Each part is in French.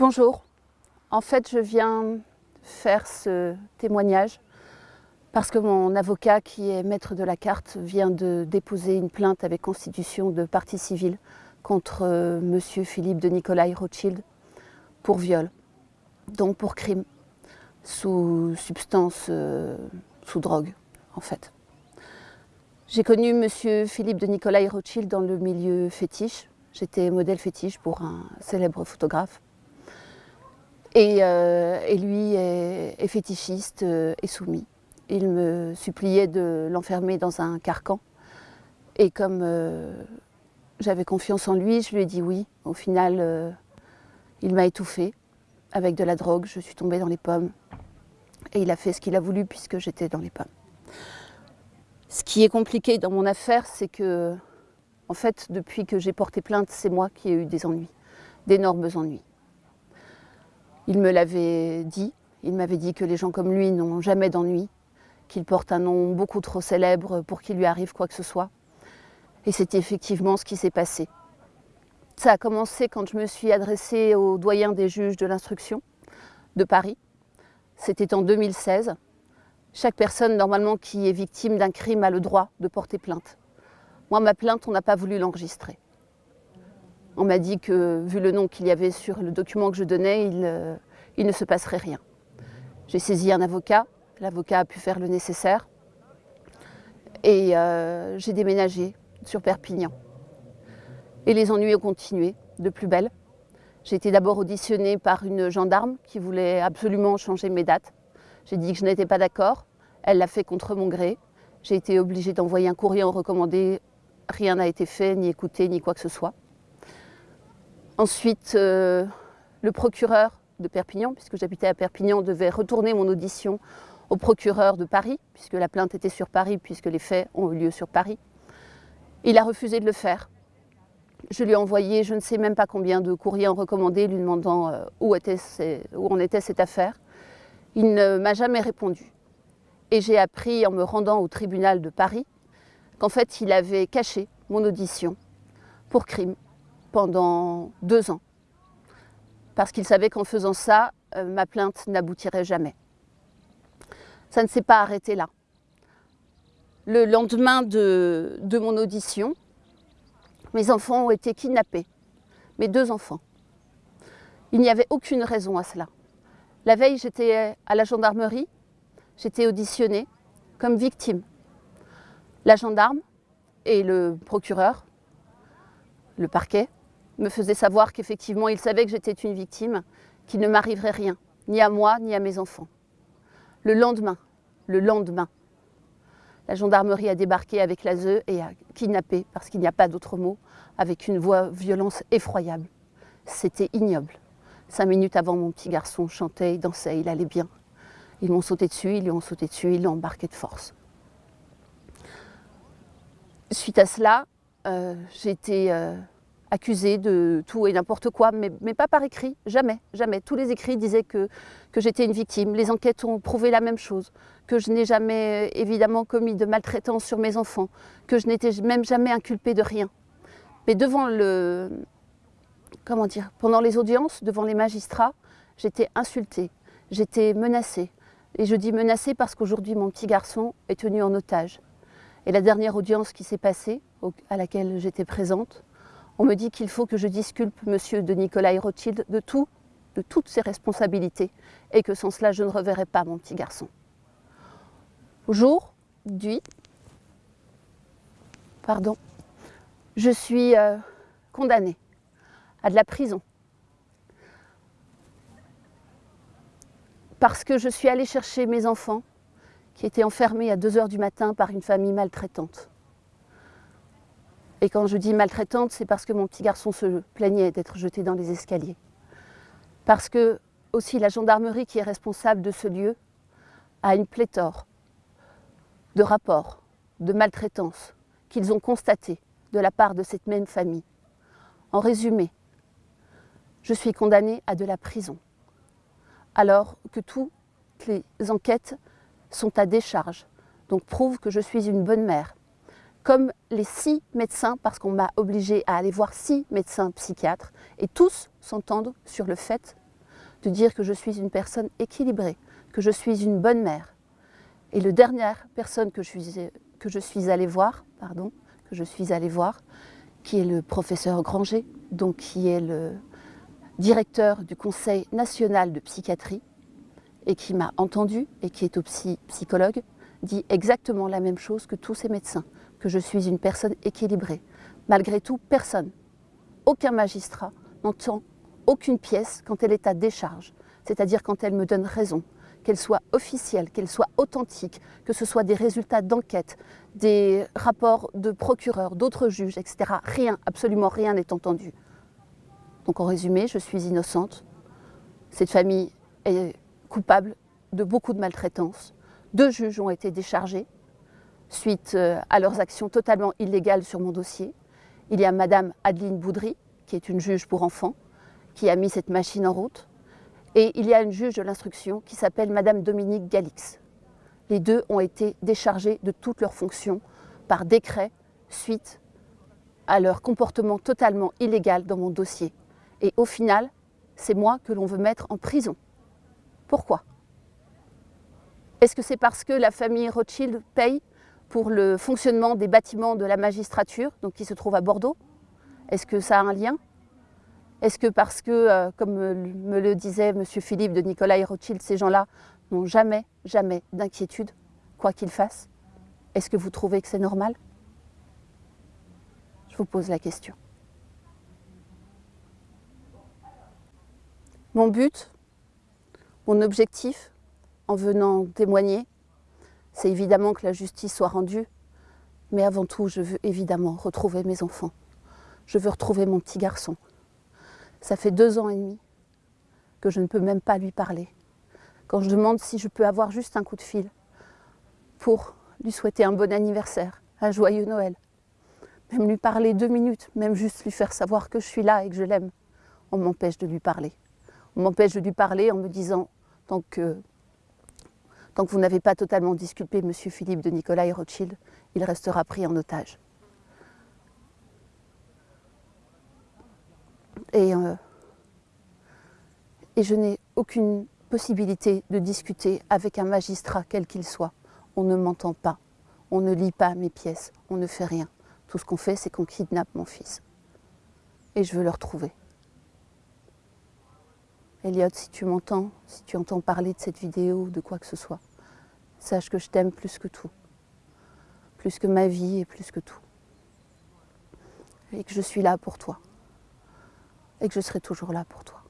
Bonjour. En fait, je viens faire ce témoignage parce que mon avocat, qui est maître de la carte, vient de déposer une plainte avec constitution de partie civile contre euh, monsieur Philippe de Nicolai Rothschild pour viol, donc pour crime, sous substance, euh, sous drogue, en fait. J'ai connu monsieur Philippe de Nicolai Rothschild dans le milieu fétiche. J'étais modèle fétiche pour un célèbre photographe. Et, euh, et lui est, fétichiste euh, et soumis. Il me suppliait de l'enfermer dans un carcan. Et comme euh, j'avais confiance en lui, je lui ai dit oui. Au final, il m'a étouffée avec de la drogue. Je suis tombée dans les pommes. Et il a fait ce qu'il a voulu puisque j'étais dans les pommes. Ce qui est compliqué dans mon affaire, c'est que, en fait, depuis que j'ai porté plainte, c'est moi qui ai eu des ennuis, d'énormes ennuis. Il me l'avait dit, il m'avait dit que les gens comme lui n'ont jamais d'ennuis, qu'il porte un nom beaucoup trop célèbre pour qu'il lui arrive quoi que ce soit. Et c'est effectivement ce qui s'est passé. Ça a commencé quand je me suis adressée au doyen des juges de l'instruction de Paris. C'était en 2016. Chaque personne, normalement, qui est victime d'un crime a le droit de porter plainte. Moi, ma plainte, on n'a pas voulu l'enregistrer. On m'a dit que, vu le nom qu'il y avait sur le document que je donnais, il, euh, ne se passerait rien. J'ai saisi un avocat. L'avocat a pu faire le nécessaire. Et euh, j'ai déménagé sur Perpignan. Et les ennuis ont continué, de plus belle. J'ai été d'abord auditionnée par une gendarme qui voulait absolument changer mes dates. J'ai dit que je n'étais pas d'accord. Elle l'a fait contre mon gré. J'ai été obligée d'envoyer un courrier recommandé. Rien n'a été fait, ni écouté, ni quoi que ce soit. Ensuite, euh, le procureur de Perpignan, puisque j'habitais à Perpignan, devait retourner mon audition au procureur de Paris, puisque la plainte était sur Paris, puisque les faits ont eu lieu sur Paris. Il a refusé de le faire. Je lui ai envoyé je ne sais même pas combien de courriers en recommandé lui demandant euh, où, était où en était cette affaire. Il ne m'a jamais répondu. Et j'ai appris en me rendant au tribunal de Paris qu'en fait il avait caché mon audition pour crime pendant deux ans. Parce qu'il savait qu'en faisant ça, euh, ma plainte n'aboutirait jamais. Ça ne s'est pas arrêté là. Le lendemain de, de mon audition, mes enfants ont été kidnappés, mes deux enfants. Il n'y avait aucune raison à cela. La veille, j'étais à la gendarmerie, j'étais auditionnée comme victime. La gendarme et le procureur, le parquet, me faisaient savoir qu'effectivement, ils savaient que j'étais une victime, qu'il ne m'arriverait rien, ni à moi, ni à mes enfants. Le lendemain, le lendemain, la gendarmerie a débarqué avec l'ASE et a kidnappé, parce qu'il n'y a pas d'autre mot, avec une voix violence effroyable. C'était ignoble. Cinq minutes avant, mon petit garçon chantait, il dansait, il allait bien. Ils m'ont sauté dessus, ils lui ont sauté dessus, ils l'ont embarqué de force. Suite à cela, euh, euh, accusée de tout et n'importe quoi, mais, pas par écrit, jamais, jamais. Tous les écrits disaient que, que j'étais une victime. Les enquêtes ont prouvé la même chose, que je n'ai jamais évidemment commis de maltraitance sur mes enfants, que je n'étais même jamais inculpée de rien. Mais devant le, comment dire, pendant les audiences, devant les magistrats, j'étais insultée, j'étais menacée. Et je dis menacée parce qu'aujourd'hui, mon petit garçon est tenu en otage. Et la dernière audience qui s'est passée, à laquelle j'étais présente, on me dit qu'il faut que je disculpe monsieur de Nicolas Rothschild de tout, de toutes ses responsabilités, et que sans cela, je ne reverrai pas mon petit garçon. Aujourd'hui, pardon, je suis euh, condamnée à de la prison. Parce que je suis allée chercher mes enfants qui étaient enfermés à 2 heures du matin par une famille maltraitante. Et quand je dis maltraitante, c'est parce que mon petit garçon se plaignait d'être jeté dans les escaliers. Parce que aussi la gendarmerie qui est responsable de ce lieu a une pléthore de rapports de maltraitance qu'ils ont constatés de la part de cette même famille. En résumé, je suis condamnée à de la prison, alors que toutes les enquêtes sont à décharge, donc prouvent que je suis une bonne mère, comme les six médecins, parce qu'on m'a obligée à aller voir six médecins psychiatres, et tous s'entendent sur le fait de dire que je suis une personne équilibrée, que je suis une bonne mère. Et la dernière personne que je suis, que je suis allée voir, pardon, que je suis allée voir, qui est le professeur Granger, donc qui est le directeur du Conseil national de psychiatrie, et qui m'a entendu et qui est aussi psychologue, dit exactement la même chose que tous ces médecins, que je suis une personne équilibrée. Malgré tout, personne, aucun magistrat n'entend aucune pièce quand elle est à décharge, c'est-à-dire quand elle me donne raison, qu'elle soit officielle, qu'elle soit authentique, que ce soit des résultats d'enquête, des rapports de procureurs, d'autres juges, etc. Rien, absolument rien n'est entendu. Donc en résumé, je suis innocente. Cette famille est coupable de beaucoup de maltraitance. Deux juges ont été déchargés suite euh, à leurs actions totalement illégales sur mon dossier. Il y a Madame Adeline Boudry, qui est une juge pour enfants, qui a mis cette machine en route. Et il y a une juge de l'instruction qui s'appelle Madame Dominique Galix. Les deux ont été déchargés de toutes leurs fonctions par décret suite à leur comportement totalement illégal dans mon dossier. Et au final, c'est moi que l'on veut mettre en prison. Pourquoi? Est-ce que c'est parce que la famille Rothschild paye pour le fonctionnement des bâtiments de la magistrature, donc qui se trouve à Bordeaux Est-ce que ça a un lien? Est-ce que parce que, euh, comme me le disait M. Philippe de Nicolas Rothschild, ces gens-là n'ont jamais, jamais d'inquiétude, quoi qu'ils fassent? Est-ce que vous trouvez que c'est normal? Je vous pose la question. Mon but, mon objectif, en venant témoigner, c'est évidemment que la justice soit rendue, mais avant tout, je veux évidemment retrouver mes enfants. Je veux retrouver mon petit garçon, ça fait deux ans et demi que je ne peux même pas lui parler. Quand je demande si je peux avoir juste un coup de fil pour lui souhaiter un bon anniversaire, un joyeux Noël, même lui parler deux minutes, même juste lui faire savoir que je suis là et que je l'aime, on m'empêche de lui parler. On m'empêche de lui parler en me disant, tant que, tant que vous n'avez pas totalement disculpé M. Philippe de Nicolas et Rothschild, il restera pris en otage. Euh, et, je n'ai aucune possibilité de discuter avec un magistrat, quel qu'il soit. On ne m'entend pas, on ne lit pas mes pièces, on ne fait rien. Tout ce qu'on fait, c'est qu'on kidnappe mon fils. Et je veux le retrouver. Elliot, si tu m'entends, si tu entends parler de cette vidéo ou de quoi que ce soit, sache que je t'aime plus que tout. Plus que ma vie et plus que tout. Et que je suis là pour toi et que je serai toujours là pour toi.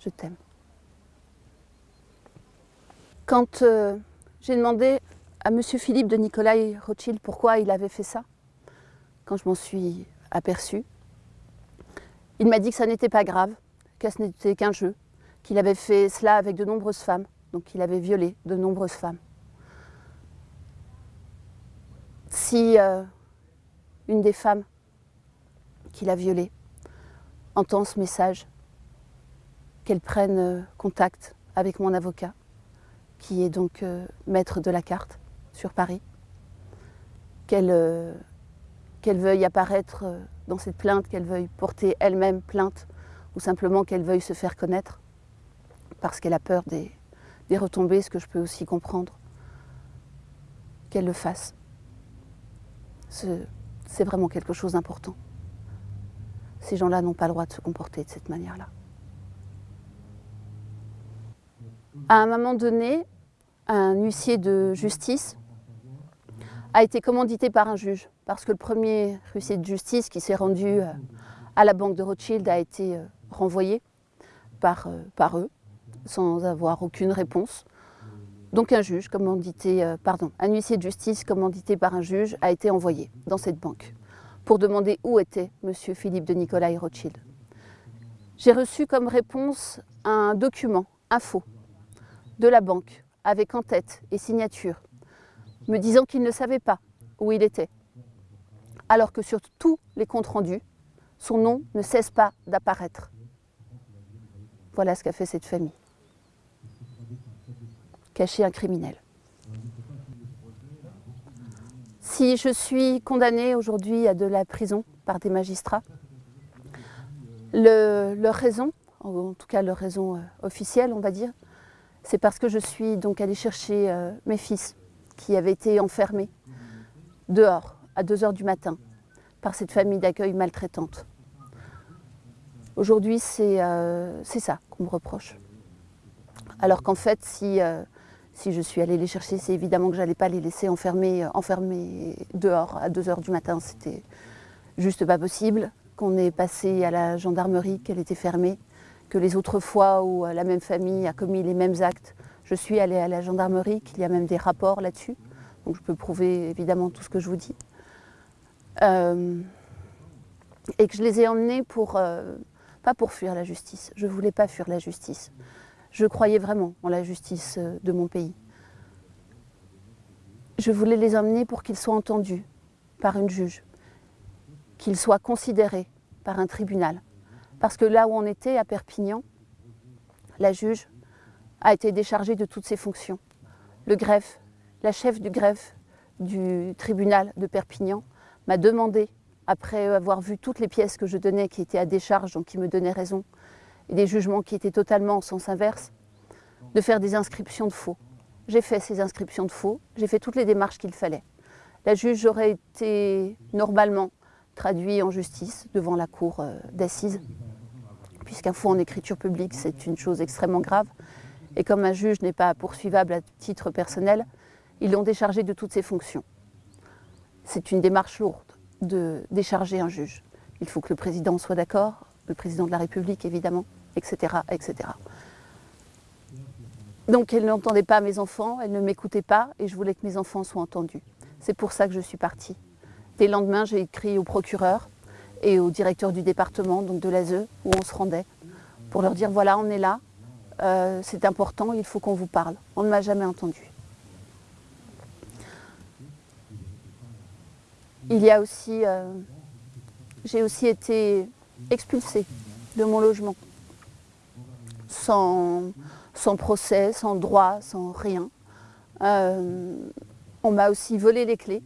Je t'aime. Quand euh, j'ai demandé à M. Philippe de Nicolas Rothschild pourquoi il avait fait ça, quand je m'en suis aperçue, il m'a dit que ça n'était pas grave, que ce n'était qu'un jeu, qu'il avait fait cela avec de nombreuses femmes, donc qu'il avait violé de nombreuses femmes. Si euh, une des femmes qu'il a violées entend ce message, qu'elle prenne euh, contact avec mon avocat, qui est donc euh, maître de la carte sur Paris, qu'elle veuille apparaître dans cette plainte, qu'elle veuille porter elle-même plainte, ou simplement qu'elle veuille se faire connaître, parce qu'elle a peur des, retombées, ce que je peux aussi comprendre, qu'elle le fasse? C'est vraiment quelque chose d'important. Ces gens-là n'ont pas le droit de se comporter de cette manière-là. À un moment donné, un huissier de justice a été commandité par un juge, parce que le premier huissier de justice qui s'est rendu euh, à la banque de Rothschild a été euh, renvoyé par, euh, par eux, sans avoir aucune réponse. Donc un juge, commandité, pardon, un huissier de justice commandité par un juge a été envoyé dans cette banque pour demander où était M. Philippe de Nicolas Rothschild. J'ai reçu comme réponse un document, info, de la banque, avec en tête et signature, me disant qu'il ne savait pas où il était, alors que sur tous les comptes rendus, son nom ne cesse pas d'apparaître. Voilà ce qu'a fait cette famille. Cacher un criminel. Si je suis condamnée aujourd'hui à de la prison par des magistrats, leur raison en tout cas leur raison euh, officielle, on va dire, c'est parce que je suis donc allée chercher euh, mes fils qui avaient été enfermés dehors à 2 heures du matin par cette famille d'accueil maltraitante. Aujourd'hui, c'est ça qu'on me reproche. Alors qu'en fait, si, si je suis allée les chercher, c'est évidemment que je n'allais pas les laisser enfermer, dehors à 2 heures du matin. C'était juste pas possible qu'on ait passé à la gendarmerie, qu'elle était fermée, que les autres fois où la même famille a commis les mêmes actes, je suis allée à la gendarmerie, qu'il y a même des rapports là-dessus. Donc je peux prouver évidemment tout ce que je vous dis. Euh, et que je les ai emmenés pour, euh, pas pour fuir la justice. Je ne voulais pas fuir la justice. Je croyais vraiment en la justice euh, de mon pays. Je voulais les emmener pour qu'ils soient entendus par une juge, qu'il soit considéré par un tribunal. Parce que là où on était, à Perpignan, la juge a été déchargée de toutes ses fonctions. Le greffe, la chef du greffe du tribunal de Perpignan m'a demandé, après avoir vu toutes les pièces que je donnais qui étaient à décharge, donc qui me donnaient raison, et des jugements qui étaient totalement en sens inverse, de faire des inscriptions de faux. J'ai fait ces inscriptions de faux, j'ai fait toutes les démarches qu'il fallait. La juge aurait été normalement traduit en justice devant la cour euh, d'assises, puisqu'un faux en écriture publique, c'est une chose extrêmement grave. Et comme un juge n'est pas poursuivable à titre personnel, ils l'ont déchargé de toutes ses fonctions. C'est une démarche lourde de décharger un juge. Il faut que le président soit d'accord, le président de la République évidemment, etc. Donc elle n'entendait pas mes enfants, elle ne m'écoutait pas et je voulais que mes enfants soient entendus. C'est pour ça que je suis partie. Dès le lendemain, j'ai écrit au procureur et au directeur du département, donc de l'ASE, où on se rendait, pour leur dire voilà, on est là, euh, c'est important, il faut qu'on vous parle. On ne m'a jamais entendu. Il y a aussi, euh, j'ai aussi été expulsée de mon logement, sans, procès, sans droit, sans rien. Euh, on m'a aussi volé les clés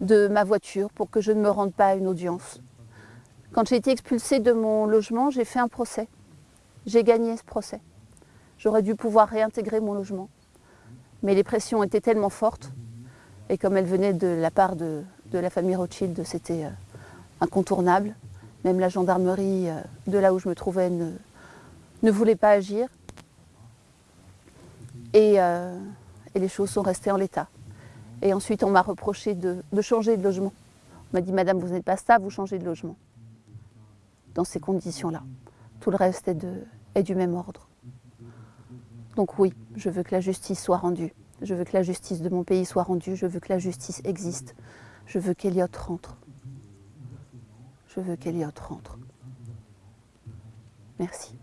de ma voiture pour que je ne me rende pas à une audience. Quand j'ai été expulsée de mon logement, j'ai fait un procès. J'ai gagné ce procès. J'aurais dû pouvoir réintégrer mon logement. Mais les pressions étaient tellement fortes, et comme elles venaient de la part de, la famille Rothschild, c'était euh, incontournable. Même la gendarmerie euh, de là où je me trouvais ne, voulait pas agir. Et, euh, et les choses sont restées en l'état. Et ensuite, on m'a reproché de, changer de logement. On m'a dit, Madame, vous n'êtes pas stable, vous changez de logement. Dans ces conditions-là. Tout le reste est, est du même ordre. Donc oui, je veux que la justice soit rendue. Je veux que la justice de mon pays soit rendue. Je veux que la justice existe. Je veux qu'Eliott rentre. Je veux qu'Eliott rentre. Merci.